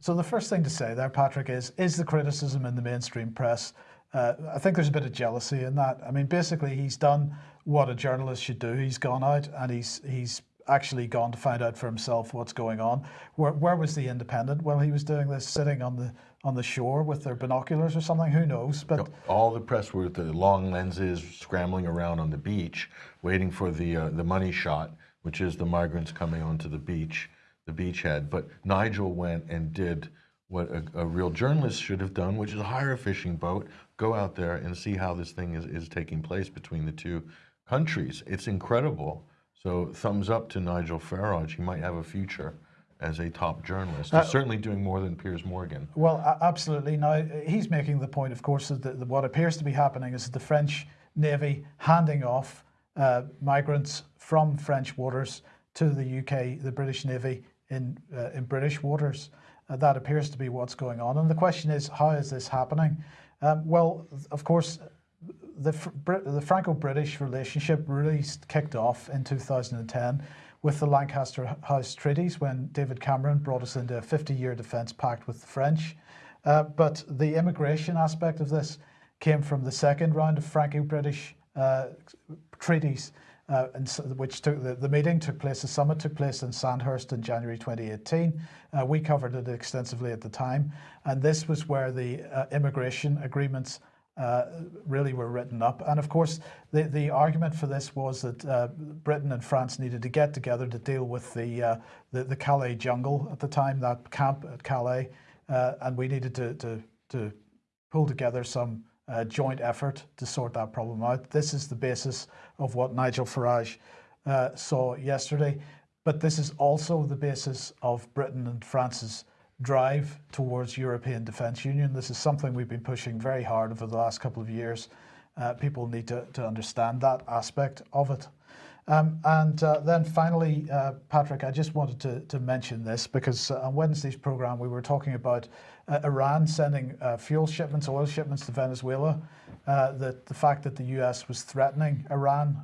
So the first thing to say there, Patrick, is is the criticism in the mainstream press. Uh, I think there's a bit of jealousy in that. I mean, basically, he's done what a journalist should do. He's gone out and he's he's actually gone to find out for himself what's going on. Where where was the independent while he was doing this, sitting on the on the shore with their binoculars or something? Who knows? But all the press were with the long lenses, scrambling around on the beach, waiting for the uh, the money shot, which is the migrants coming onto the beach, the beachhead. But Nigel went and did what a, a, real journalist should have done, which is hire a fishing boat, go out there and see how this thing is, is taking place between the two countries. It's incredible so thumbs up to Nigel Farage. He might have a future as a top journalist. Uh, certainly doing more than Piers Morgan. Well, absolutely. Now, he's making the point, of course, that the, what appears to be happening is the French Navy handing off uh, migrants from French waters to the UK, the British Navy in, uh, in British waters. Uh, that appears to be what's going on. And the question is, how is this happening? Um, well, of course, the, the Franco-British relationship really kicked off in 2010 with the Lancaster House treaties when David Cameron brought us into a 50-year defence pact with the French. Uh, but the immigration aspect of this came from the second round of Franco-British uh, treaties, uh, and so, which took the, the meeting took place, the summit took place in Sandhurst in January 2018. Uh, we covered it extensively at the time, and this was where the uh, immigration agreements uh, really were written up. And of course, the, the argument for this was that uh, Britain and France needed to get together to deal with the, uh, the, the, Calais jungle at the time, that camp at Calais, uh, and we needed to, to, to pull together some uh, joint effort to sort that problem out. This is the basis of what Nigel Farage uh, saw yesterday, but this is also the basis of Britain and France's drive towards European Defence Union. This is something we've been pushing very hard over the last couple of years. Uh, people need to, to understand that aspect of it. Um, and uh, then finally, uh, Patrick, I just wanted to, to mention this because uh, on Wednesday's program we were talking about uh, Iran sending uh, fuel shipments, oil shipments to Venezuela. that the fact that the US was threatening Iran,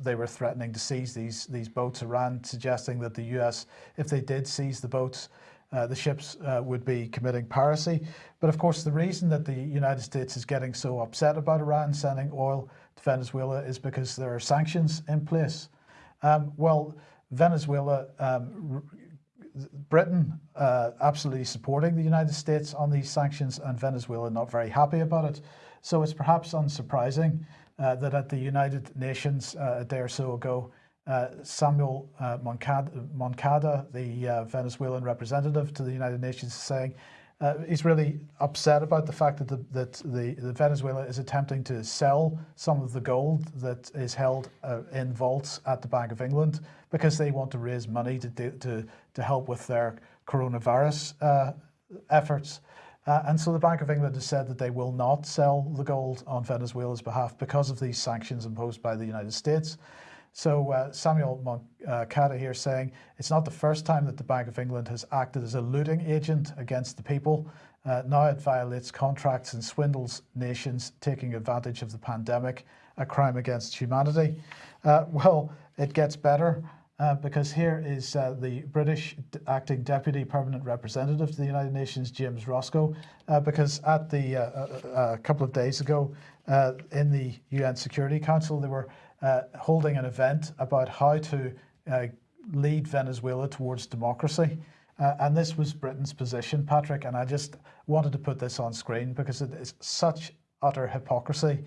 they were threatening to seize these these boats. Iran suggesting that the US, if they did seize the boats, uh, the ships uh, would be committing piracy. But of course, the reason that the United States is getting so upset about Iran sending oil to Venezuela is because there are sanctions in place. Um, well, Venezuela, um, Britain uh, absolutely supporting the United States on these sanctions and Venezuela not very happy about it. So it's perhaps unsurprising uh, that at the United Nations uh, a day or so ago, Samuel uh, Moncada, the uh, Venezuelan representative to the United Nations, is saying uh, he's really upset about the fact that, the, that the, the, Venezuela is attempting to sell some of the gold that is held uh, in vaults at the Bank of England because they want to raise money to, do, to, to help with their coronavirus uh, efforts. and so the Bank of England has said that they will not sell the gold on Venezuela's behalf because of these sanctions imposed by the United States. So uh, Samuel Moncada uh, here saying it's not the first time that the Bank of England has acted as a looting agent against the people. Uh, now it violates contracts and swindles nations taking advantage of the pandemic, a crime against humanity. Uh, well, it gets better. Uh, because here is uh, the British acting deputy permanent representative to the United Nations, James Roscoe, uh, because at the a couple of days ago in the UN Security Council, they were uh, holding an event about how to uh, lead Venezuela towards democracy. Uh, and this was Britain's position, Patrick, and I just wanted to put this on screen because it is such utter hypocrisy.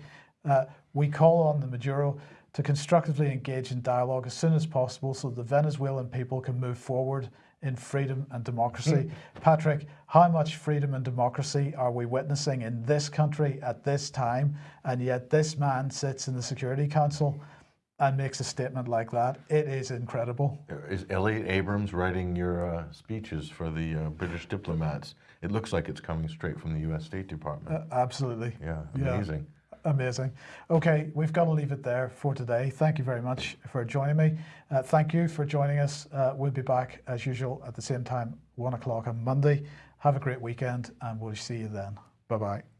Uh, we call on the Maduro to constructively engage in dialogue as soon as possible so the Venezuelan people can move forward in freedom and democracy. Mm. Patrick, how much freedom and democracy are we witnessing in this country at this time? And yet this man sits in the Security Council and makes a statement like that. It is incredible. Is Elliott Abrams writing your uh, speeches for the uh, British diplomats? It looks like it's coming straight from the U.S. State Department. Uh, absolutely. Yeah, amazing. Yeah. Amazing. Okay, we've got to leave it there for today. Thank you very much for joining me. Uh, thank you for joining us. Uh, we'll be back as usual at the same time, one o'clock on Monday. Have a great weekend and we'll see you then. Bye bye.